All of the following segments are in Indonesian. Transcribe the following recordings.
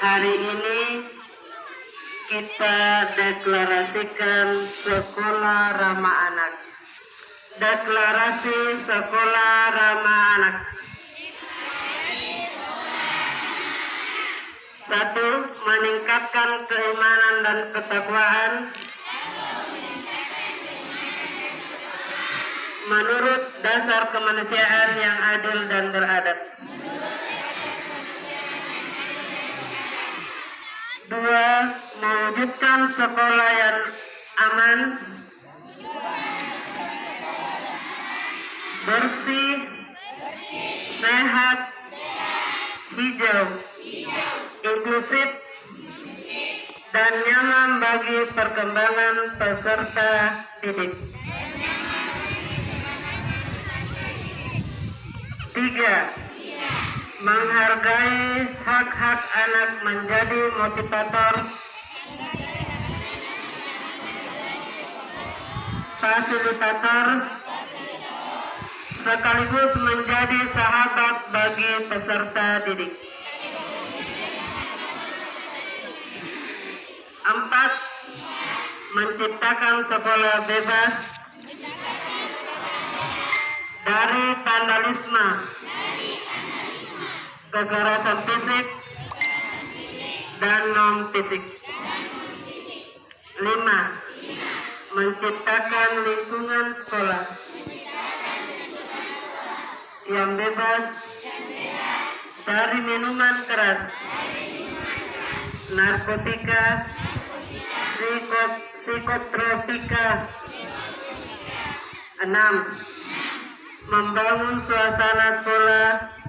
hari ini kita deklarasikan sekolah ramah anak. Deklarasi sekolah ramah anak. Satu, meningkatkan keimanan dan ketakwaan. Menurut dasar kemanusiaan yang adil dan beradab. Dua, mewujudkan sekolah yang aman, bersih, sehat, hijau, inklusif, dan nyaman bagi perkembangan peserta didik. Tiga, menghargai hak-hak anak menjadi motivator. Fasilitator. Sekaligus menjadi sahabat bagi peserta didik. Empat, menciptakan sekolah bebas dari vandalisme, kekerasan fisik, dan non fisik. Lima, menciptakan lingkungan sekolah yang bebas dari minuman keras, narkotika, psiko- psikotropika. Enam, membangun suasana sekolah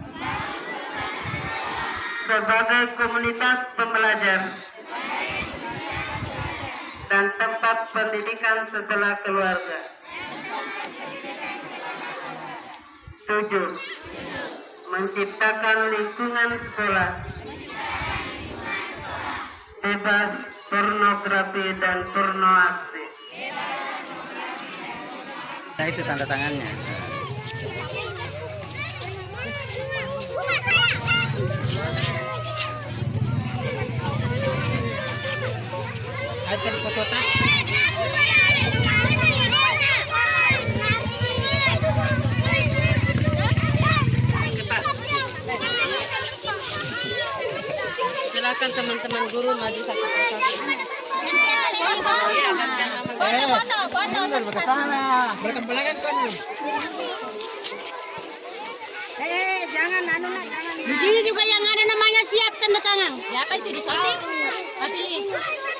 sebagai komunitas pembelajar dan tempat pendidikan setelah keluarga. Tujuh, menciptakan lingkungan sekolah bebas pornografi dan pornoaksi. Nah itu tanda tangannya. Ada di foto tak? Silakan teman-teman guru maju satu persatu. Iya, gantian sama Eh, mundur ke sana. Belakang kan. Di sini juga yang ada namanya siap tanda tangan. Siapa itu di samping? Tapi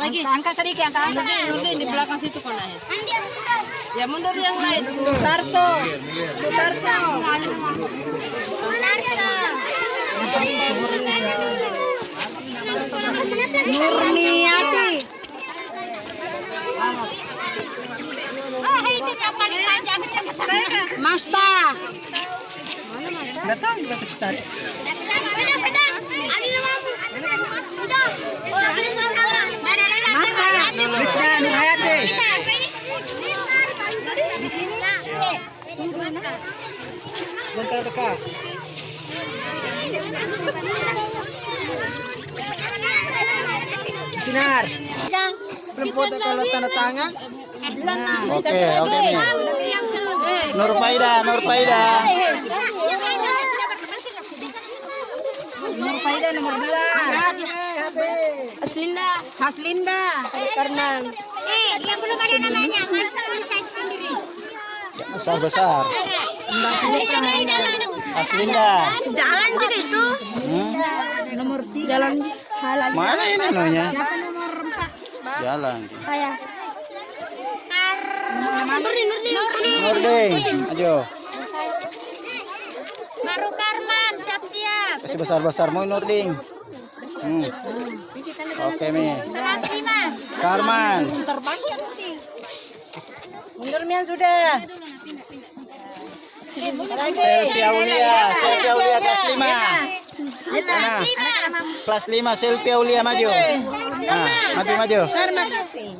Lagi. Angkat sedikit, angkat. Nurdin, Nurdin di belakang situ konanya. Ya mundur yang lain. Sutarso. Sutarso. Nurniati. Masta. Datang kita ke Bentar dekat. Sinar. Belum foto kalau tanda tangan. Oke, oke nih. Nur Faida, Nur Faida. Nur Faida nomor 2. Aslinda. Haslinda. Karena Eh, yang belum ada namanya. Tulisan sendiri? Besar besar. Aslinda. Jalan juga itu. Hmm? nomor 3 jalan halal. Mana ini namanya? Nomor 4? Jalan. Saya. Nurdin, Nurdin. Nurdin. Ayo. Baru Karman, siap-siap. Kasih besar besar mau Nurdin. Hmm. Oke, Mi. Karman. Mundur Mian sudah. Selfie Aulia, selfie Aulia kelas 5. Mana? Kelas 5 selfie Aulia maju. Nah, maju maju. Terima kasih.